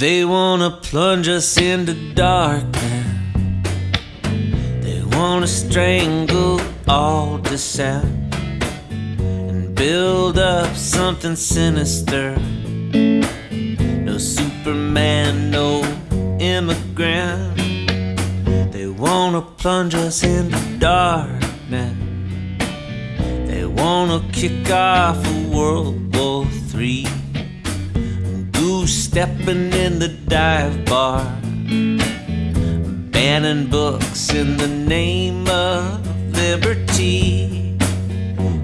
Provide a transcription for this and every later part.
They wanna plunge us into darkness. They wanna strangle all dissent and build up something sinister. No Superman, no immigrant. They wanna plunge us into darkness. They wanna kick off a World War Three stepping in the dive bar, banning books in the name of liberty,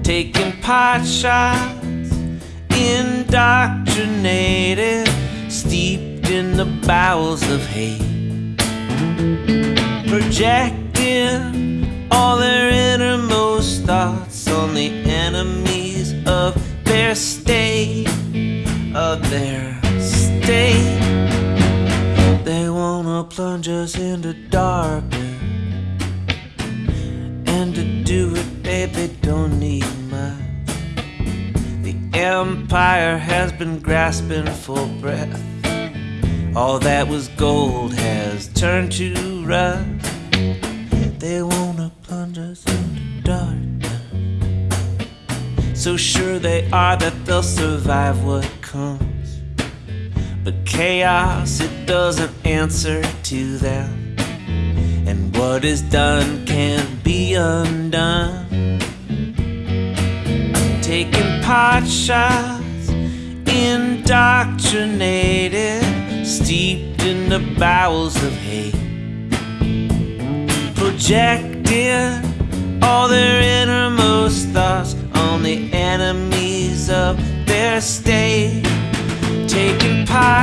taking pot shots, indoctrinated, steeped in the bowels of hate, projecting all their innermost thoughts on the enemies of their state, of their state. They wanna plunge us into darkness. And to do it, baby, don't need much. The empire has been grasping for breath. All that was gold has turned to rust. They wanna plunge us into darkness. So sure they are that they'll survive what comes. But chaos, it doesn't answer to them. And what is done can't be undone. Taking pot shots, indoctrinated, steeped in the bowels of hate. Projecting all their innermost thoughts on the enemies of their state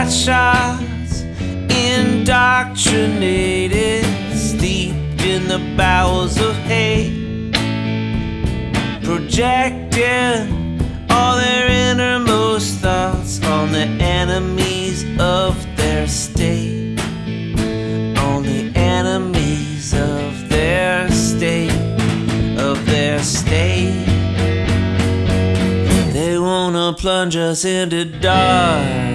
pot shots, indoctrinated, steeped in the bowels of hate, projecting all their innermost thoughts on the enemies of their state, on the enemies of their state, of their state. They wanna plunge us into dark.